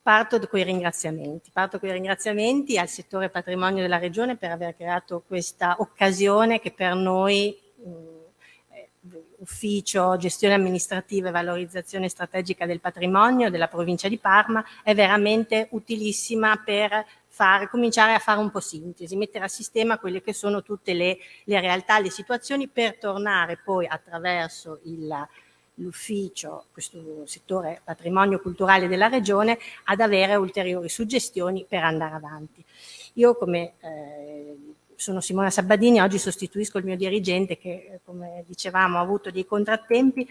parto con i ringraziamenti. Parto con i ringraziamenti al settore patrimonio della Regione per aver creato questa occasione che per noi ufficio gestione amministrativa e valorizzazione strategica del patrimonio della provincia di Parma è veramente utilissima per fare, cominciare a fare un po' sintesi, mettere a sistema quelle che sono tutte le, le realtà, le situazioni per tornare poi attraverso l'ufficio, questo settore patrimonio culturale della regione, ad avere ulteriori suggestioni per andare avanti. Io come eh, sono Simona Sabadini, oggi sostituisco il mio dirigente che come dicevamo ha avuto dei contrattempi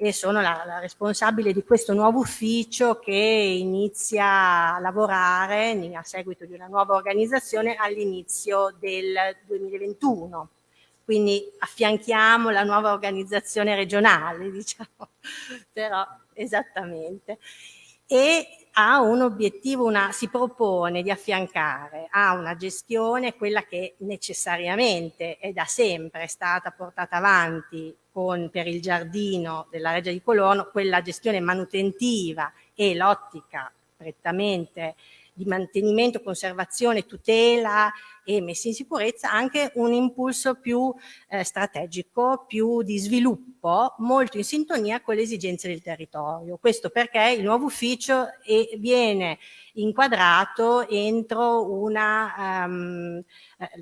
e sono la, la, responsabile di questo nuovo ufficio che inizia a lavorare a seguito di una nuova organizzazione all'inizio del 2021. Quindi affianchiamo la nuova organizzazione regionale, diciamo, però esattamente. E ha un obiettivo, una, si propone di affiancare a una gestione quella che necessariamente e da sempre è stata portata avanti con, per il giardino della Reggia di Colorno, quella gestione manutentiva e l'ottica prettamente di mantenimento, conservazione, tutela e messa in sicurezza anche un impulso più eh, strategico, più di sviluppo, molto in sintonia con le esigenze del territorio. Questo perché il nuovo ufficio è, viene inquadrato entro una, um,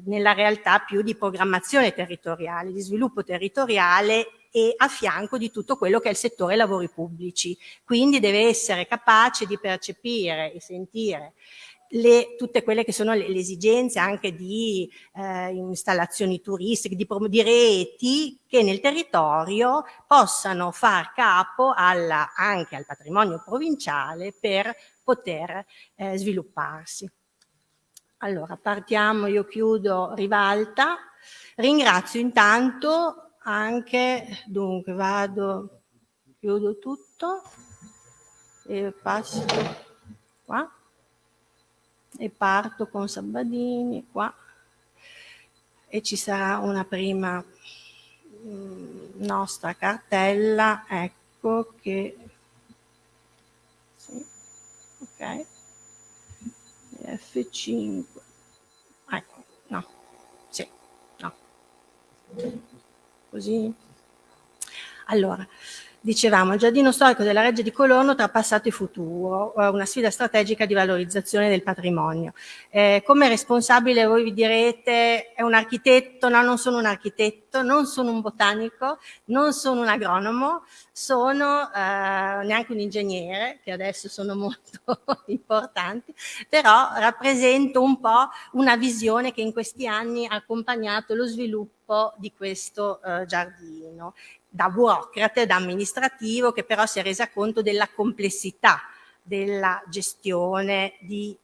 nella realtà più di programmazione territoriale, di sviluppo territoriale e a fianco di tutto quello che è il settore lavori pubblici. Quindi deve essere capace di percepire e sentire le, tutte quelle che sono le, le esigenze anche di eh, installazioni turistiche, di, di, reti che nel territorio possano far capo alla, anche al patrimonio provinciale per poter eh, svilupparsi. Allora, partiamo, io chiudo Rivalta. Ringrazio intanto anche, dunque vado, chiudo tutto e passo qua e parto con Sabadini qua. E ci sarà una prima mm, nostra cartella, ecco che, sì, ok, F5, ecco, no, sì, no così. Allora, dicevamo, il giardino storico della Reggia di Colorno tra passato e futuro, una sfida strategica di valorizzazione del patrimonio. Eh, come responsabile voi vi direte, è un architetto? No, non sono un architetto, non sono un botanico, non sono un agronomo, sono eh, neanche un ingegnere, che adesso sono molto importanti, però rappresento un po' una visione che in questi anni ha accompagnato lo sviluppo di questo eh, giardino da burocrate, da amministrativo, che però si è resa conto della complessità della gestione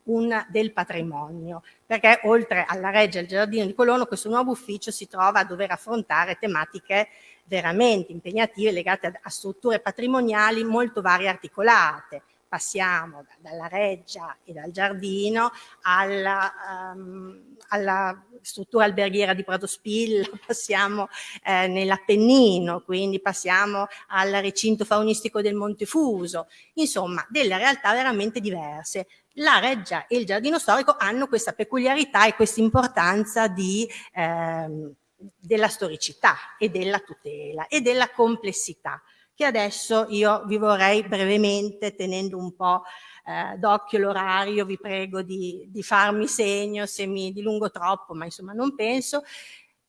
un, del patrimonio, perché oltre alla Reggia e al Giardino di Colorno questo nuovo ufficio si trova a dover affrontare tematiche veramente impegnative legate a, a strutture patrimoniali molto varie e articolate, passiamo dalla reggia e dal giardino alla, um, alla struttura alberghiera di Prato Spilla, passiamo eh, nell'Appennino, quindi passiamo al recinto faunistico del Montefuso, insomma delle realtà veramente diverse. La reggia e il giardino storico hanno questa peculiarità e questa importanza di, ehm, della storicità e della tutela e della complessità che adesso io vi vorrei brevemente, tenendo un po' eh, d'occhio l'orario, vi prego di, di farmi segno se mi dilungo troppo, ma insomma non penso,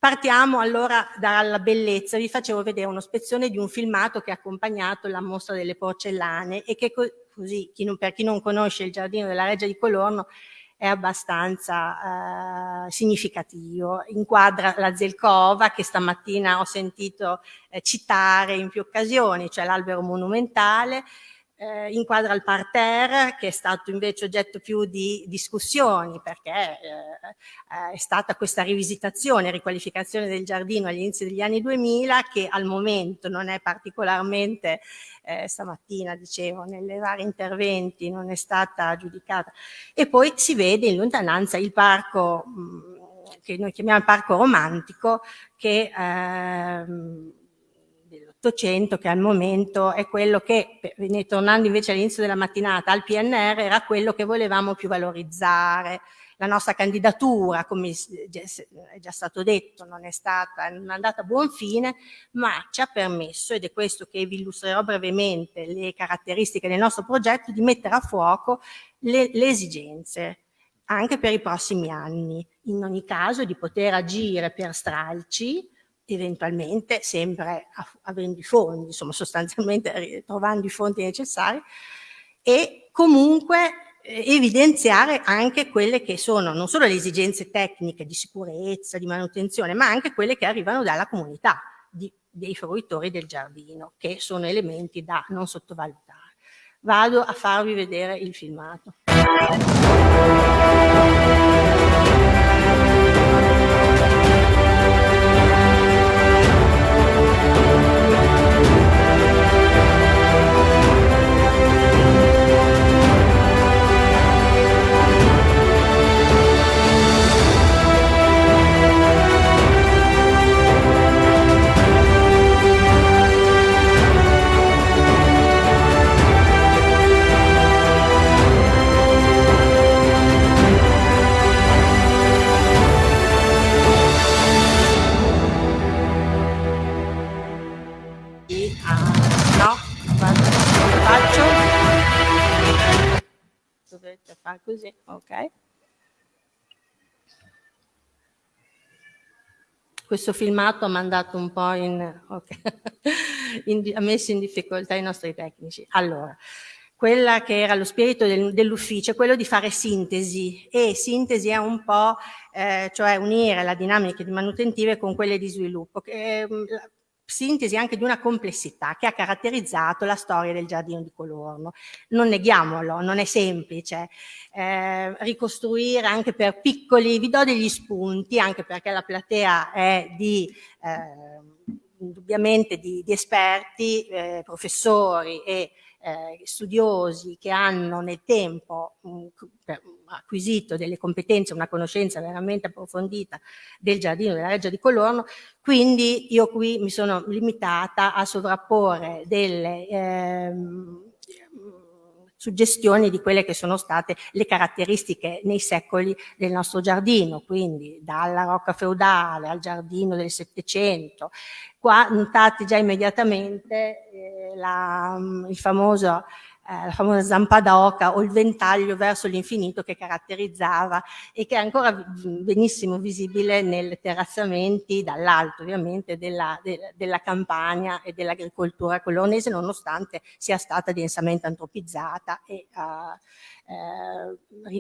Partiamo allora dalla bellezza, vi facevo vedere un'ospezione di un filmato che ha accompagnato la mostra delle porcellane e che così, chi non, per chi non conosce il giardino della Reggia di Colorno, è abbastanza eh, significativo. Inquadra la Zelkova che stamattina ho sentito eh, citare in più occasioni, cioè l'albero monumentale, eh, inquadra il parterre che è stato invece oggetto più di discussioni perché eh, è stata questa rivisitazione, riqualificazione del giardino all'inizio degli anni 2000 che al momento non è particolarmente, eh, stamattina dicevo, nelle vari interventi non è stata giudicata. E poi si vede in lontananza il parco mh, che noi chiamiamo parco romantico che ehm, 800 che al momento è quello che, tornando invece all'inizio della mattinata al PNR, era quello che volevamo più valorizzare. La nostra candidatura, come è già stato detto, non è stata non è andata a buon fine, ma ci ha permesso, ed è questo che vi illustrerò brevemente, le caratteristiche del nostro progetto, di mettere a fuoco le, le esigenze anche per i prossimi anni. In ogni caso di poter agire per stralci, eventualmente sempre avendo i fondi, insomma sostanzialmente trovando i fondi necessari e comunque eh, evidenziare anche quelle che sono non solo le esigenze tecniche di sicurezza, di manutenzione, ma anche quelle che arrivano dalla comunità di, dei fruitori del giardino, che sono elementi da non sottovalutare. Vado a farvi vedere il filmato. Fare così, ok? Questo filmato ha mandato un po' in, okay. in, ha messo in difficoltà i nostri tecnici. Allora, quella che era lo spirito del, dell'ufficio è quello di fare sintesi e sintesi è un po' eh, cioè unire la dinamica di manutentive con quelle di sviluppo. Che, eh, sintesi anche di una complessità che ha caratterizzato la storia del giardino di Colorno. Non neghiamolo, non è semplice eh, ricostruire anche per piccoli, vi do degli spunti anche perché la platea è di... Eh, indubbiamente di, di esperti, eh, professori e eh, studiosi che hanno nel tempo mh, acquisito delle competenze, una conoscenza veramente approfondita del giardino della Reggia di Colorno, quindi io qui mi sono limitata a sovrapporre delle ehm, suggestioni di quelle che sono state le caratteristiche nei secoli del nostro giardino, quindi dalla rocca feudale al giardino del Settecento. Qua notate già immediatamente eh, la, il famoso eh, la famosa zampa d'oca o il ventaglio verso l'infinito che caratterizzava e che è ancora benissimo visibile nei terrazzamenti dall'alto ovviamente della, de, della campagna e dell'agricoltura colonese nonostante sia stata densamente antropizzata e uh, eh,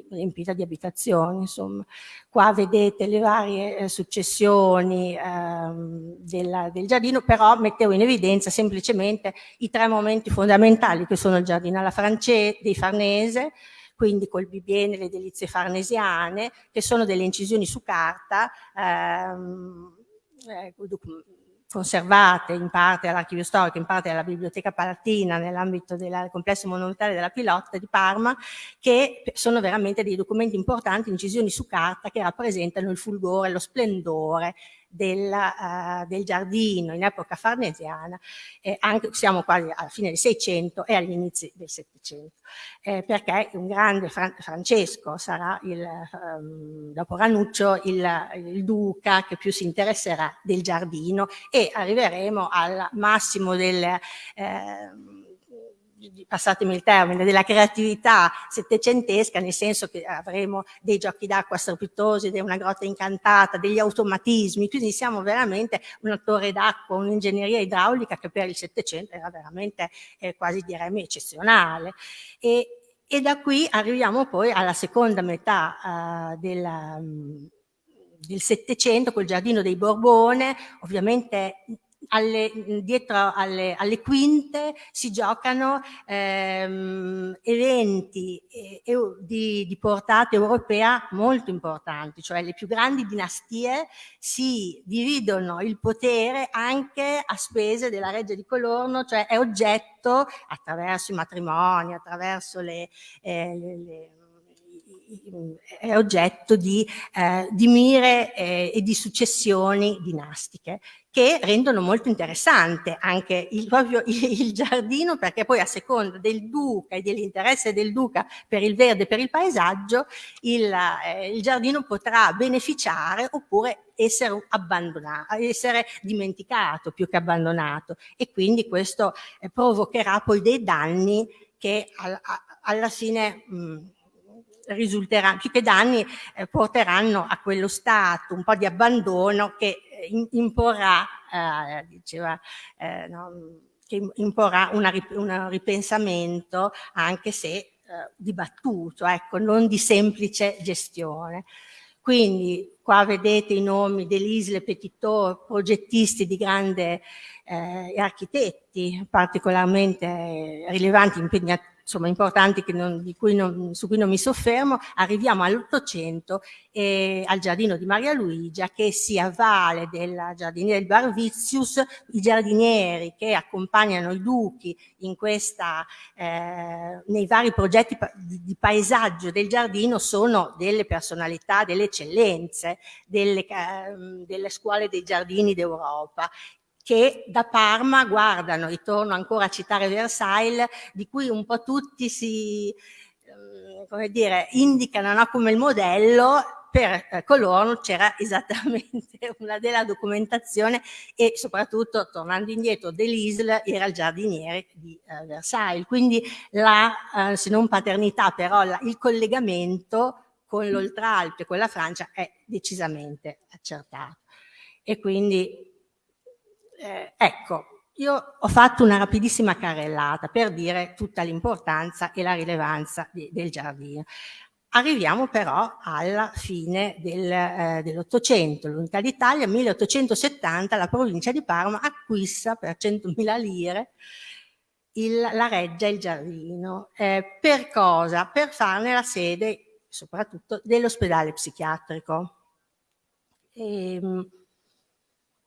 riempita di abitazioni. Insomma. Qua vedete le varie eh, successioni ehm, della, del giardino, però mettevo in evidenza semplicemente i tre momenti fondamentali che sono il giardino alla francese, dei Farnese, quindi col bibiene, le delizie farnesiane, che sono delle incisioni su carta, ehm, eh, conservate in parte all'archivio storico, in parte alla Biblioteca Palatina nell'ambito del complesso monumentale della Pilotta di Parma, che sono veramente dei documenti importanti, incisioni su carta che rappresentano il fulgore, lo splendore del, uh, del giardino in epoca farnesiana, eh, anche, siamo quasi alla fine del 600 e agli inizi del 700, eh, perché un grande Fran Francesco sarà, il, um, dopo Ranuccio, il, il, duca che più si interesserà del giardino e arriveremo al massimo del... Eh, passatemi il termine, della creatività settecentesca, nel senso che avremo dei giochi d'acqua strepitosi, una grotta incantata, degli automatismi, quindi siamo veramente una torre d'acqua, un'ingegneria idraulica che per il Settecento era veramente eh, quasi diremmo eccezionale. E, e, da qui arriviamo poi alla seconda metà uh, della, um, del Settecento, col giardino dei Borbone, ovviamente alle, dietro alle, alle, quinte si giocano ehm, eventi eh, di, di, portata europea molto importanti, cioè le più grandi dinastie si dividono il potere anche a spese della Reggia di Colorno, cioè è oggetto attraverso i matrimoni, attraverso le, eh, le, le è oggetto di, eh, di mire eh, e di successioni dinastiche che rendono molto interessante anche il, proprio il, giardino perché poi a seconda del duca e dell'interesse del duca per il verde e per il paesaggio il, eh, il giardino potrà beneficiare oppure essere abbandonato, essere dimenticato più che abbandonato. E quindi questo eh, provocherà poi dei danni che al, a, alla fine mh, risulteranno, più che danni eh, porteranno a quello stato un po' di abbandono che imporrà, eh, diceva, eh, no, che imporrà un ripensamento anche se eh, dibattuto, ecco, non di semplice gestione. Quindi qua vedete i nomi dell'Isle Petitot, progettisti di grande eh, architetti particolarmente rilevanti, impegnati insomma, importanti non, cui non, su cui non mi soffermo, arriviamo all'Ottocento e al giardino di Maria Luigia che si avvale del giardiniere del Barvizius, i giardinieri che accompagnano i duchi questa, eh, nei vari progetti di, di, paesaggio del giardino sono delle personalità, delle eccellenze, delle, eh, delle scuole dei giardini d'Europa che da Parma guardano, ritorno ancora a citare Versailles, di cui un po' tutti si, eh, come dire, indicano no, come il modello, per eh, coloro c'era esattamente una della documentazione e soprattutto, tornando indietro, Delisle era il giardiniere di eh, Versailles, quindi la, eh, se non paternità, però la, il collegamento con l'Oltralpe, con la Francia, è decisamente accertato. E quindi eh, ecco, io ho fatto una rapidissima carrellata per dire tutta l'importanza e la rilevanza di, del giardino. Arriviamo però alla fine del, eh, dell'Ottocento, l'Unità d'Italia, 1870, la provincia di Parma acquista per 100.000 lire il, la reggia e il giardino. Eh, per cosa? Per farne la sede soprattutto dell'ospedale psichiatrico. E, ehm,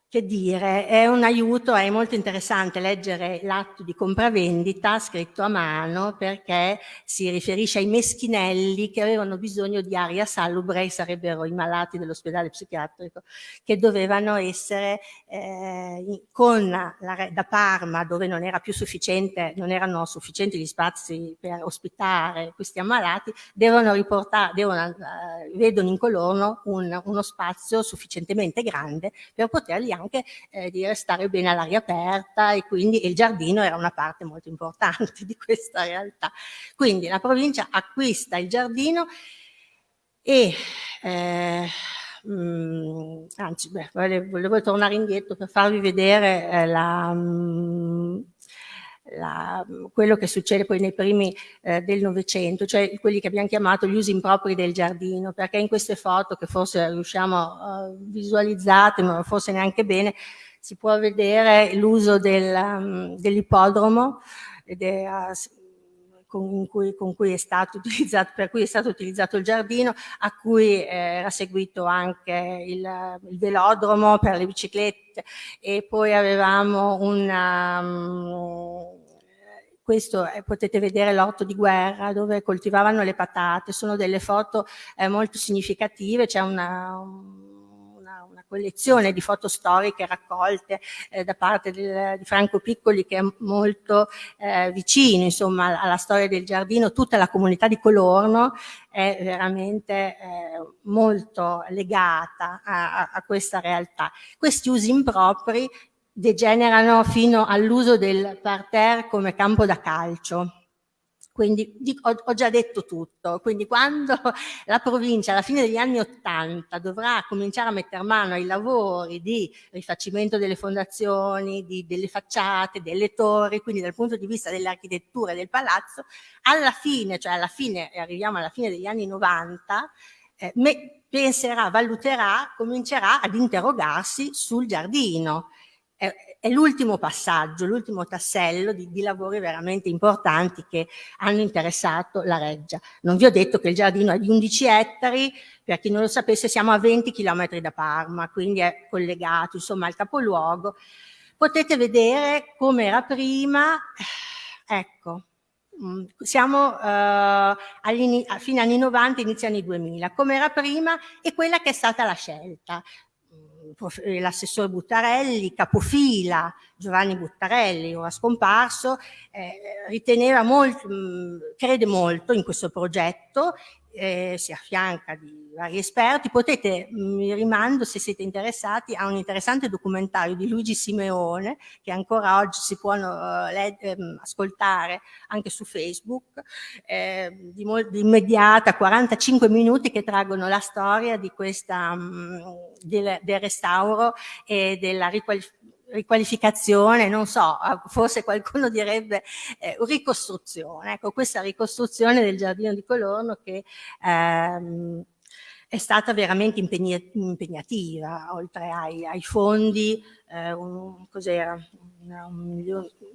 che dire, è un aiuto, è molto interessante leggere l'atto di compravendita scritto a mano perché si riferisce ai meschinelli che avevano bisogno di aria salubre, sarebbero i malati dell'ospedale psichiatrico, che dovevano essere eh, con la, da Parma, dove non, era più sufficiente, non erano sufficienti gli spazi per ospitare questi ammalati, devono riportare, devono, eh, vedono in coloro un, uno spazio sufficientemente grande per poterli anche eh, di restare bene all'aria aperta e quindi il giardino era una parte molto importante di questa realtà. Quindi la provincia acquista il giardino e eh, mh, mm, anzi beh, volevo, volevo, tornare indietro per farvi vedere eh, la, mh, mm, la, quello che succede poi nei primi eh, del Novecento, cioè quelli che abbiamo chiamato gli usi impropri del giardino, perché in queste foto che forse riusciamo a uh, visualizzate, ma forse neanche bene, si può vedere l'uso um, dell'ippodromo con cui, con cui, è stato utilizzato, per cui è stato utilizzato il giardino, a cui eh, era seguito anche il, il, velodromo per le biciclette e poi avevamo una, um, questo eh, potete vedere l'orto di guerra dove coltivavano le patate, sono delle foto eh, molto significative, c'è una, una, collezione di foto storiche raccolte eh, da parte del, di Franco Piccoli che è molto eh, vicino insomma, alla storia del giardino, tutta la comunità di Colorno è veramente eh, molto legata a, a questa realtà. Questi usi impropri degenerano fino all'uso del parterre come campo da calcio. Quindi ho, già detto tutto, quindi quando la provincia alla fine degli anni Ottanta dovrà cominciare a mettere mano ai lavori di rifacimento delle fondazioni, di, delle facciate, delle torri, quindi dal punto di vista dell'architettura del palazzo, alla fine, cioè alla fine, arriviamo alla fine degli anni 90, eh, penserà, valuterà, comincerà ad interrogarsi sul giardino, è, è l'ultimo passaggio, l'ultimo tassello di, di, lavori veramente importanti che hanno interessato la Reggia. Non vi ho detto che il giardino è di 11 ettari, per chi non lo sapesse siamo a 20 km da Parma, quindi è collegato insomma al capoluogo. Potete vedere come era prima, ecco, Mm, siamo a fine anni 90, inizio anni 2000, come era prima e quella che è stata la scelta. Mm, l'assessore Buttarelli, capofila Giovanni Buttarelli, ora scomparso, eh, riteneva molto, mm, crede molto in questo progetto eh, si affianca di vari esperti. Potete, mi rimando se siete interessati, a un interessante documentario di Luigi Simeone che ancora oggi si può eh, ascoltare anche su Facebook, eh, di, di, immediata, 45 minuti che traggono la storia di questa, mh, del, del, restauro e della riqualificazione riqualificazione, non so, forse qualcuno direbbe eh, ricostruzione. Ecco, questa ricostruzione del giardino di Colorno che ehm, è stata veramente impegnativa, oltre ai, ai fondi, eh, un, cos'era,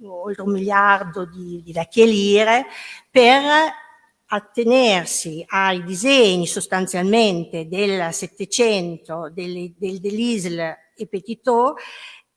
oltre un miliardo di, di vecchie lire, per attenersi ai disegni sostanzialmente del Settecento, del, del, dell'Isle e Petitot,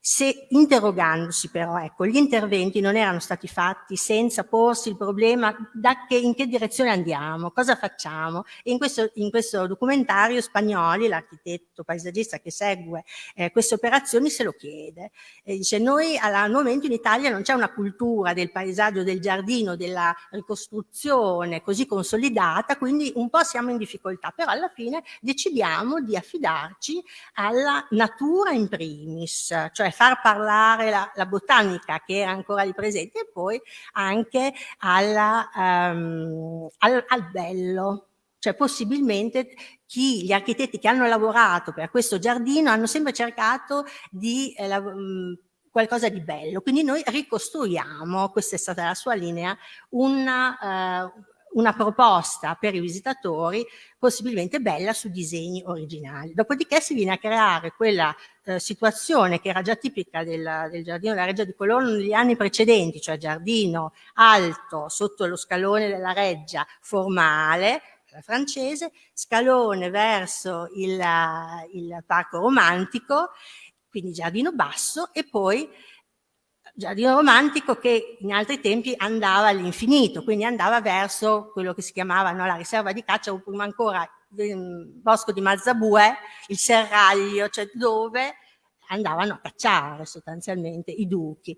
se, interrogandosi però, ecco, gli interventi non erano stati fatti senza porsi il problema da che, in che direzione andiamo, cosa facciamo. E in questo, in questo documentario Spagnoli, l'architetto paesaggista che segue eh, queste operazioni, se lo chiede. E dice, noi al momento in Italia non c'è una cultura del paesaggio, del giardino, della ricostruzione così consolidata, quindi un po' siamo in difficoltà, però alla fine decidiamo di affidarci alla natura in primis, cioè far parlare la, la, botanica che era ancora lì presente e poi anche alla, um, al, al bello, cioè possibilmente chi, gli architetti che hanno lavorato per questo giardino hanno sempre cercato di eh, la, mh, qualcosa di bello, quindi noi ricostruiamo, questa è stata la sua linea, una, uh, una proposta per i visitatori possibilmente bella su disegni originali. Dopodiché si viene a creare quella eh, situazione che era già tipica del, del giardino della Reggia di Colonna negli anni precedenti, cioè giardino alto sotto lo scalone della Reggia formale, francese, scalone verso il, il parco romantico, quindi giardino basso e poi giardino romantico che in altri tempi andava all'infinito, quindi andava verso quello che si chiamava no, la riserva di caccia o prima ancora il bosco di Mazzabue, il serraglio, cioè dove andavano a cacciare sostanzialmente i duchi.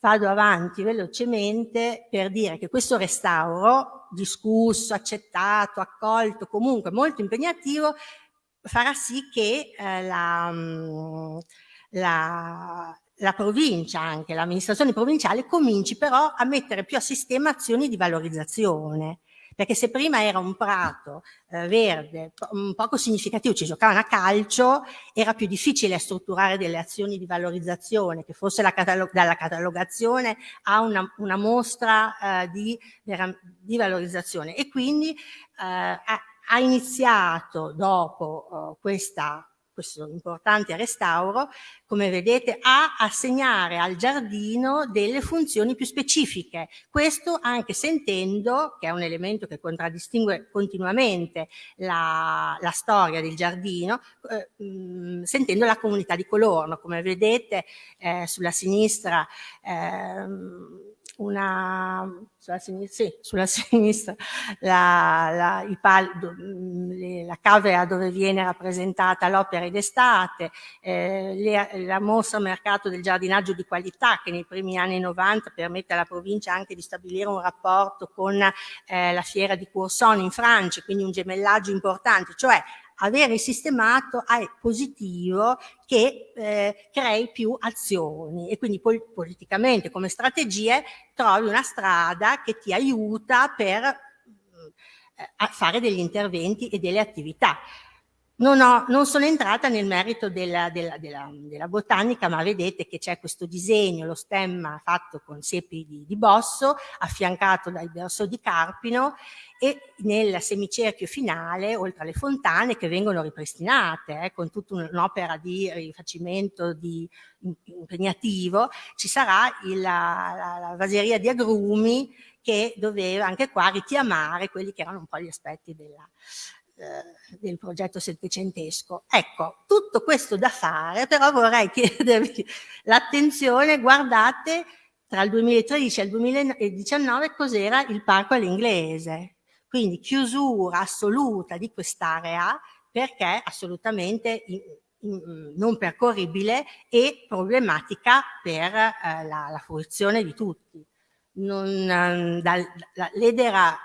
Vado avanti velocemente per dire che questo restauro, discusso, accettato, accolto, comunque molto impegnativo, farà sì che eh, la, mm, la, la provincia, anche l'amministrazione provinciale, cominci però a mettere più a sistema azioni di valorizzazione. Perché se prima era un prato eh, verde, un poco significativo, ci giocavano a calcio, era più difficile strutturare delle azioni di valorizzazione, che fosse la catalog dalla catalogazione a una, una mostra eh, di, di, valorizzazione. E quindi eh, ha, ha, iniziato dopo eh, questa questo importante restauro, come vedete, a assegnare al giardino delle funzioni più specifiche. Questo anche sentendo, che è un elemento che contraddistingue continuamente la, la storia del giardino, eh, mh, sentendo la comunità di Colorno. Come vedete eh, sulla sinistra eh, una, sulla sinistra, sì, sulla sinistra la, la, il pal, la cavea dove viene rappresentata l'opera d'estate, eh, la mostra mercato del giardinaggio di qualità che nei primi anni 90 permette alla provincia anche di stabilire un rapporto con eh, la fiera di Courson in Francia, quindi un gemellaggio importante, cioè avere sistemato è positivo che eh, crei più azioni e quindi pol politicamente come strategie trovi una strada che ti aiuta per eh, fare degli interventi e delle attività. Non, ho, non, sono entrata nel merito della, della, della, della botanica, ma vedete che c'è questo disegno, lo stemma fatto con siepi di, di, bosso, affiancato dal verso di Carpino e nel semicerchio finale, oltre alle fontane che vengono ripristinate, eh, con tutta un'opera di rifacimento di, impegnativo, ci sarà il, la, la, vaseria di agrumi che doveva anche qua richiamare quelli che erano un po' gli aspetti della, eh, del progetto settecentesco. Ecco, tutto questo da fare, però vorrei chiedervi l'attenzione, guardate tra il 2013 e il 2019 cos'era il parco all'inglese. Quindi chiusura assoluta di quest'area perché assolutamente non percorribile e problematica per eh, la, la, fruizione di tutti. Non, ehm, da, da, l'edera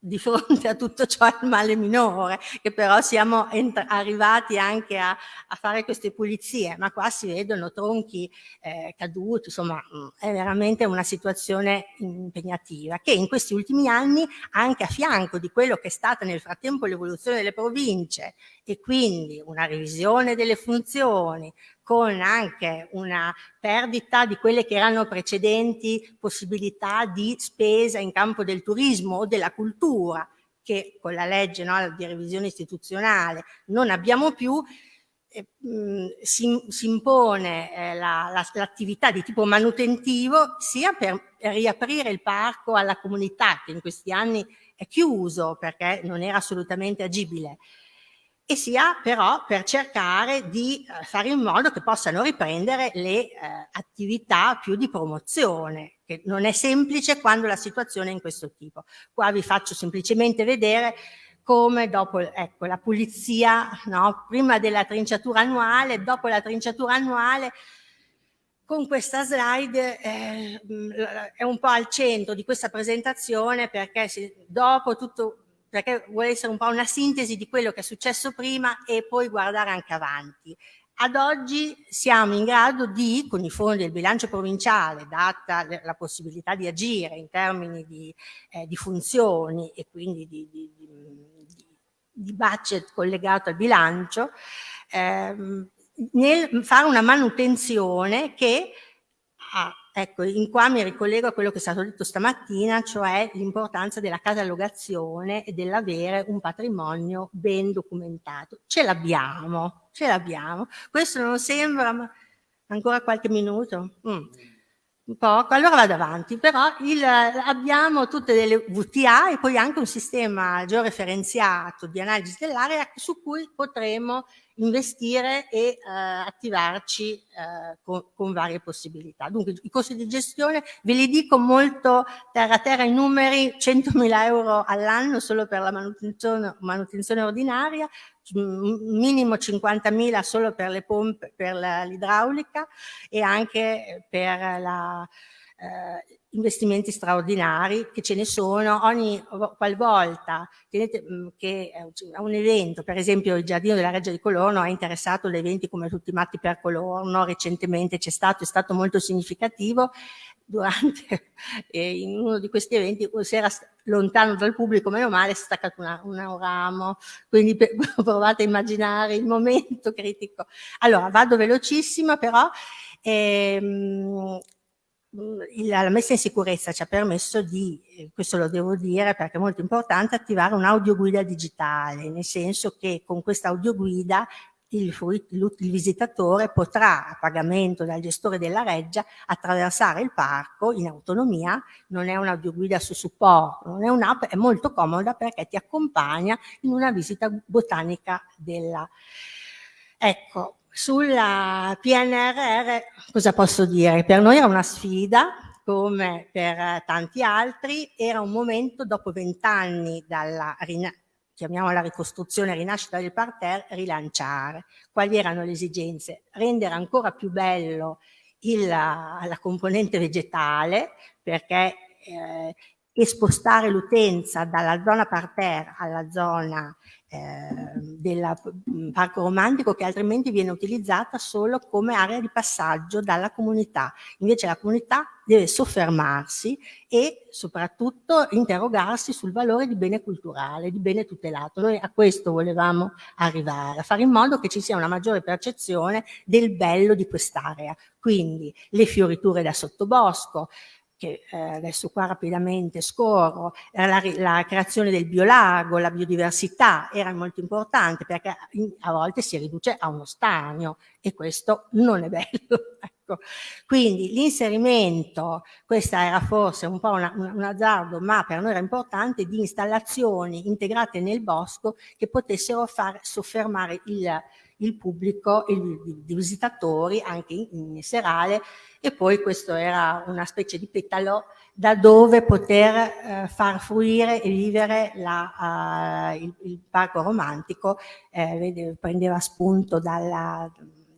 di fronte a tutto ciò è il male minore, che però siamo arrivati anche a, a, fare queste pulizie, ma qua si vedono tronchi eh, caduti, insomma mm, è veramente una situazione impegnativa, che in questi ultimi anni, anche a fianco di quello che è stata nel frattempo l'evoluzione delle province e quindi una revisione delle funzioni, con anche una perdita di quelle che erano precedenti possibilità di spesa in campo del turismo o della cultura, che con la legge no, di revisione istituzionale non abbiamo più, eh, mh, si, si, impone eh, l'attività la, la, di tipo manutentivo sia per riaprire il parco alla comunità che in questi anni è chiuso perché non era assolutamente agibile, e sia però per cercare di eh, fare in modo che possano riprendere le eh, attività più di promozione, che non è semplice quando la situazione è in questo tipo. Qua vi faccio semplicemente vedere come dopo ecco, la pulizia, no? prima della trinciatura annuale, dopo la trinciatura annuale, con questa slide eh, è un po' al centro di questa presentazione perché se, dopo tutto perché vuole essere un po' una sintesi di quello che è successo prima e poi guardare anche avanti. Ad oggi siamo in grado di, con i fondi del bilancio provinciale, data la possibilità di agire in termini di, eh, di funzioni e quindi di, di, di, budget collegato al bilancio, ehm, nel fare una manutenzione che ha Ecco, in qua mi ricollego a quello che è stato detto stamattina, cioè l'importanza della catalogazione e dell'avere un patrimonio ben documentato. Ce l'abbiamo, ce l'abbiamo. Questo non sembra, ma ancora qualche minuto? Mm poco, allora vado avanti, però il, abbiamo tutte delle VTA e poi anche un sistema georeferenziato di analisi dell'area su cui potremo investire e eh, attivarci eh, con, con, varie possibilità. Dunque i costi di gestione ve li dico molto terra terra i numeri, 100.000 euro all'anno solo per la manutenzione, manutenzione ordinaria, minimo 50.000 solo per le pompe, per l'idraulica e anche per la, eh, investimenti straordinari che ce ne sono. Ogni qualvolta tenete, che a un evento, per esempio il Giardino della Reggia di Colorno ha interessato da eventi come tutti i matti per Colorno, recentemente c'è stato, è stato molto significativo. Durante eh, in uno di questi eventi si era lontano dal pubblico, meno male, si è staccato una, un ramo, quindi per, provate a immaginare il momento critico. Allora, vado velocissima però, ehm, la messa in sicurezza ci ha permesso di, eh, questo lo devo dire perché è molto importante, attivare un'audioguida digitale, nel senso che con questa audioguida il, il, visitatore potrà, a pagamento dal gestore della reggia, attraversare il parco in autonomia, non è un'audioguida su supporto, non è un'app, è molto comoda perché ti accompagna in una visita botanica della... Ecco, sulla PNRR cosa posso dire? Per noi era una sfida, come per tanti altri, era un momento dopo vent'anni dalla chiamiamola ricostruzione, rinascita del parterre, rilanciare. Quali erano le esigenze? Rendere ancora più bello il, la componente vegetale, perché eh, e spostare l'utenza dalla zona parterre alla zona eh, del mm, parco romantico che altrimenti viene utilizzata solo come area di passaggio dalla comunità. Invece la comunità deve soffermarsi e soprattutto interrogarsi sul valore di bene culturale, di bene tutelato. Noi a questo volevamo arrivare, a fare in modo che ci sia una maggiore percezione del bello di quest'area. Quindi le fioriture da sottobosco, che eh, adesso qua rapidamente scorro, la, la, creazione del biolago, la biodiversità era molto importante perché a volte si riduce a uno stagno e questo non è bello. ecco. Quindi l'inserimento, questa era forse un po' una, un azzardo, ma per noi era importante, di installazioni integrate nel bosco che potessero far soffermare il, il pubblico, i, visitatori anche in, in serale e poi questo era una specie di petalo da dove poter eh, far fruire e vivere la, uh, il, il, parco romantico, eh, prendeva spunto dalla,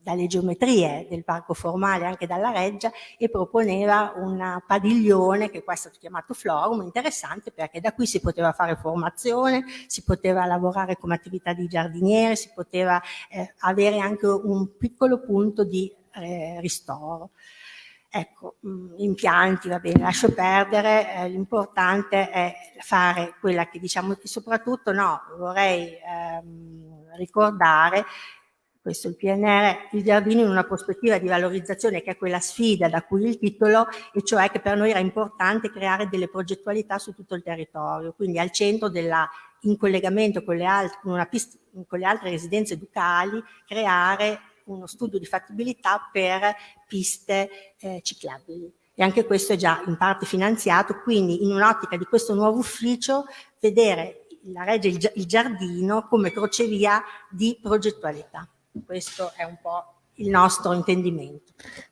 dalle geometrie del parco formale anche dalla reggia e proponeva un padiglione che qua è stato chiamato Florum, interessante perché da qui si poteva fare formazione, si poteva lavorare come attività di giardiniere, si poteva eh, avere anche un piccolo punto di eh, ristoro. Ecco, mh, impianti, va bene, lascio perdere, eh, l'importante è fare quella che diciamo, soprattutto no, vorrei ehm, ricordare questo il PNR, il giardino in una prospettiva di valorizzazione che è quella sfida da cui il titolo, e cioè che per noi era importante creare delle progettualità su tutto il territorio, quindi al centro della, in collegamento con le, altre, con, pista, con le altre residenze ducali, creare uno studio di fattibilità per piste eh, ciclabili. E anche questo è già in parte finanziato, quindi in un'ottica di questo nuovo ufficio vedere la Reggia il Giardino come crocevia di progettualità. Questo è un po' il nostro intendimento.